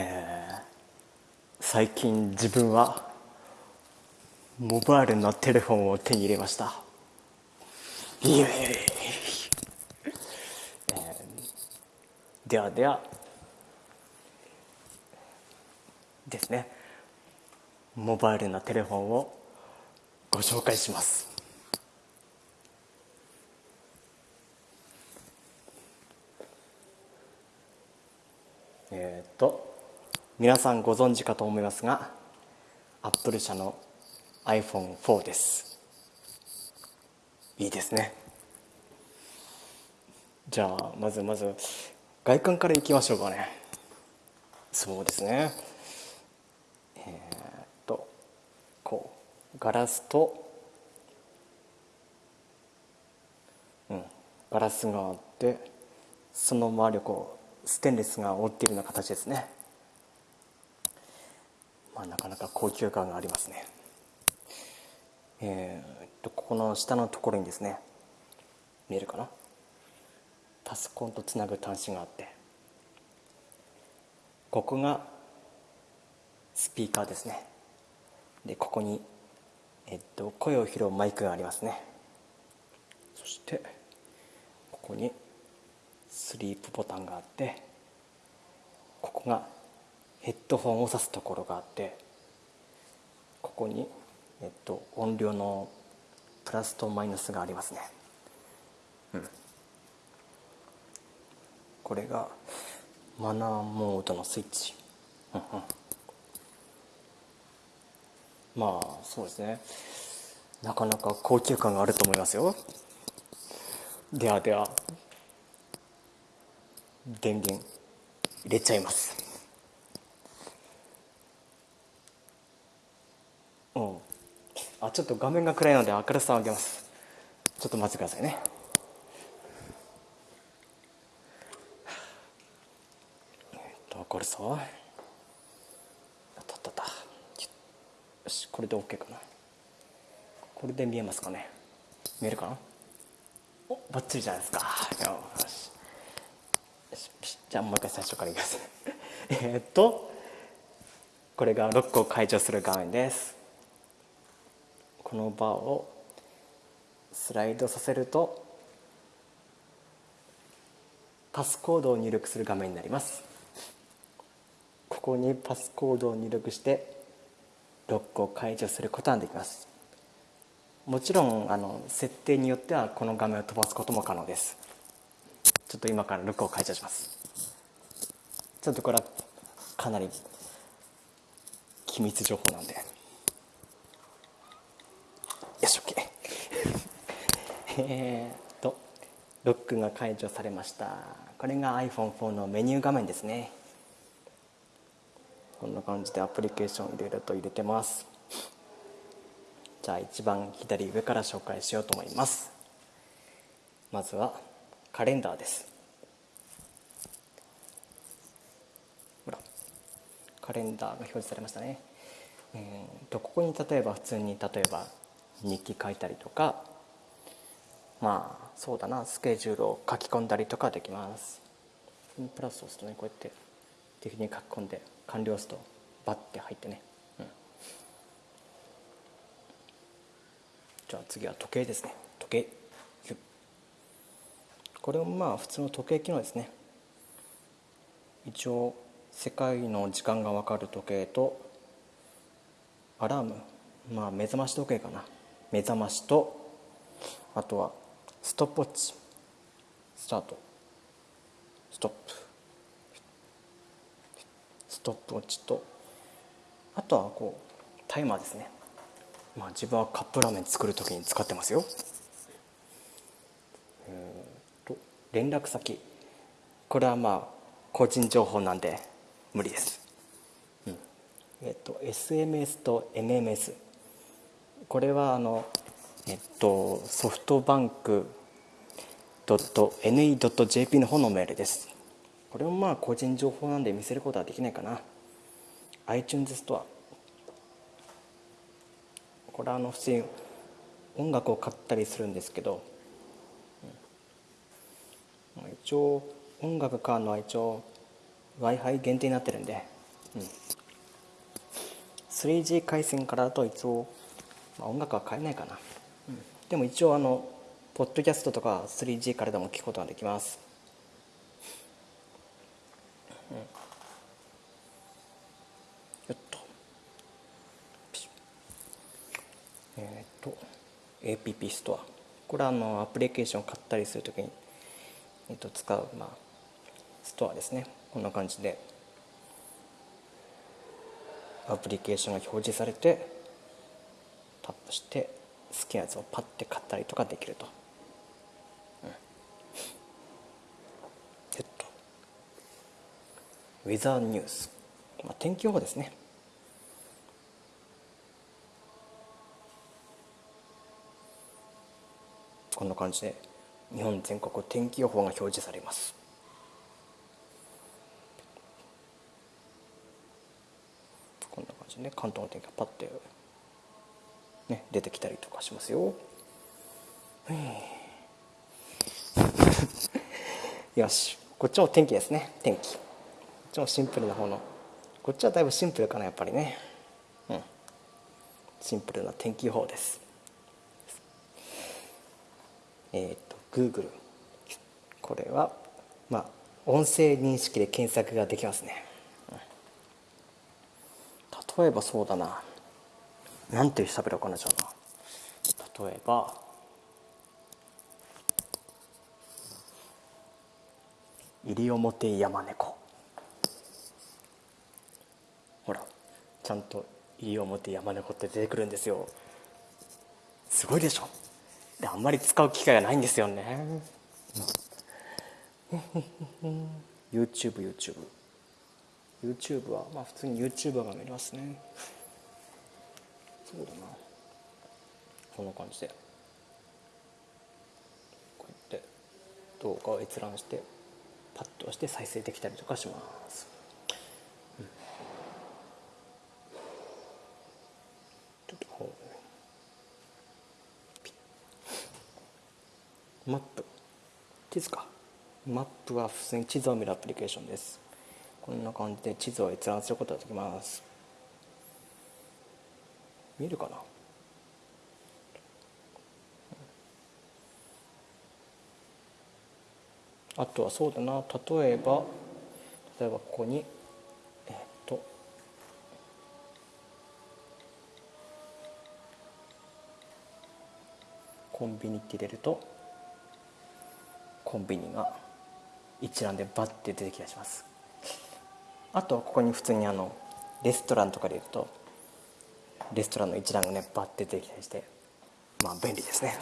えー最近自分はモバイルのテレフォンを手に入れました。イエーイ、えーではではですね。モバイルのテレフォンをご紹介します。えーっと皆さんご存知かと思いますがアップル社の iPhone4 です。いいですね。じゃあまずまず外観からいきましょうかね。そうですね。えーっとこうガラスとうんガラスがあってその周りをこうステンレスが覆っているような形ですね。まあ、なかなか高級感がありますね。えー、っとここの下のところにですね見えるかな？パソコンとつなぐ端子があってここがスピーカーですね。でここに、えっと、声を拾うマイクがありますね。そしてここにスリープボタンがあってここがヘッドホンを挿すところがあってここに、えっと、音量のプラスとマイナスがありますね、うん、これがマナーモードのスイッチ、うんうん、まあそうですね。なかなか高級感があると思いますよ。ではでは電源入れちゃいますうんあちょっと画面が暗いので明るさを上げます。ちょっと待ってくださいね。えっとこれさあったったった。よしこれで OK かな。これで見えますかね。見えるかな？おバッチリじゃないですか。よし。じゃあもう一回最初からいきます。えっとこれがロックを解除する画面です。このバーをスライドさせるとパスコードを入力する画面になります。ここにパスコードを入力してロックを解除することができます。もちろんあの設定によってはこの画面を飛ばすことも可能です。ちょっと今からロックを解除します。ちょっとこれはかなり機密情報なんで。よし OK えっとロックが解除されました。これが iPhone4 のメニュー画面ですね。こんな感じでアプリケーションいろいろと入れてます。じゃあ一番左上から紹介しようと思います。まずはカレンダーです。ほらカレンダーが表示されましたね。えーとここに例えば普通に例えば日記書いたりとかまあそうだなスケジュールを書き込んだりとかできます。プラスを押すとねこうやって適に書き込んで完了するとバッて入ってね、うん、じゃあ次は時計ですね。時計。これもまあ普通の時計機能ですね。一応世界の時間が分かる時計とアラーム。まあ目覚まし時計かな。目覚ましとあとはストップウォッチ。スタート。ストップ。ストップウォッチとあとはこうタイマーですね。まあ自分はカップラーメン作る時に使ってますよ。えー、と連絡先。これはまあ個人情報なんで無理です、うん、えっ、と SMS と MMS これはあの、えっと、ソフトバンク .ne.jp の方のメールです。これもまあ個人情報なんで見せることはできないかな。iTunes ストア。これはあの普通に音楽を買ったりするんですけど、一応音楽買うのは一応 w i f i 限定になってるんで。うん。3G 回線からだと一応、まあ、音楽は変えないかな、うん、でも一応あのポッドキャストとか 3G からでも聞くことができます、うん、よっと。えっ、と APP ストア。これはあのアプリケーションを買ったりするときに、えー、と使う、まあ、ストアですね。こんな感じでアプリケーションが表示されてタップして好きなやつをパッて買ったりとかできると、うん、えっとウェザーニュース、まあ、天気予報ですね。こんな感じで日本全国天気予報が表示されます。ね関東の天気がパッて、ね、出てきたりとかしますよ。よし。こっちも天気ですね。天気。こっちもシンプルな方の。こっちはだいぶシンプルかなやっぱりね。うん。シンプルな天気予報です。えっ、と Google これはまあ音声認識で検索ができますね。例えばそうだな。なんて喋ろうかなじゃあな例えば西表山猫ほらちゃんと西表山猫って出てくるんですよ。すごいでしょ？であんまり使う機会がないんですよね。YouTubeYouTube YouTube はまあ普通に YouTuber が見れますね。そうだな。こんな感じで。こうやって動画を閲覧してパッと押して再生できたりとかします、うん、ちょっとこうマップ。地図か。マップは普通に地図を見るアプリケーションです。こんな感じで地図を閲覧することができます。見えるかな。あとはそうだな。例えば例えばここにえっとコンビニって入れるとコンビニが一覧でバッて出てきたりします。あとここに普通にあのレストランとかでいうとレストランの一覧がねバッて出てきたりしてまあ便利ですね。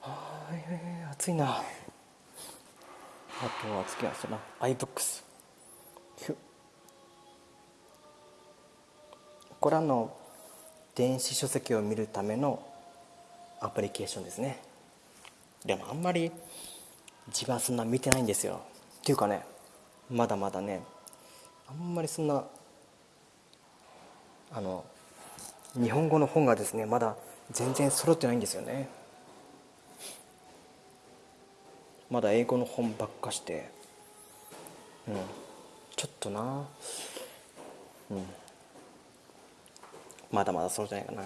はい暑いな。あとは次はその iBooks これはの電子書籍を見るためのアプリケーションですね。でもあんまり自分はそんな見てないんですよ。っていうかねまだまだねあんまりそんなあの日本語の本がですねまだ全然揃ってないんですよね。まだ英語の本ばっかして。うん。ちょっとな。うん。まだまだ揃ってないかな。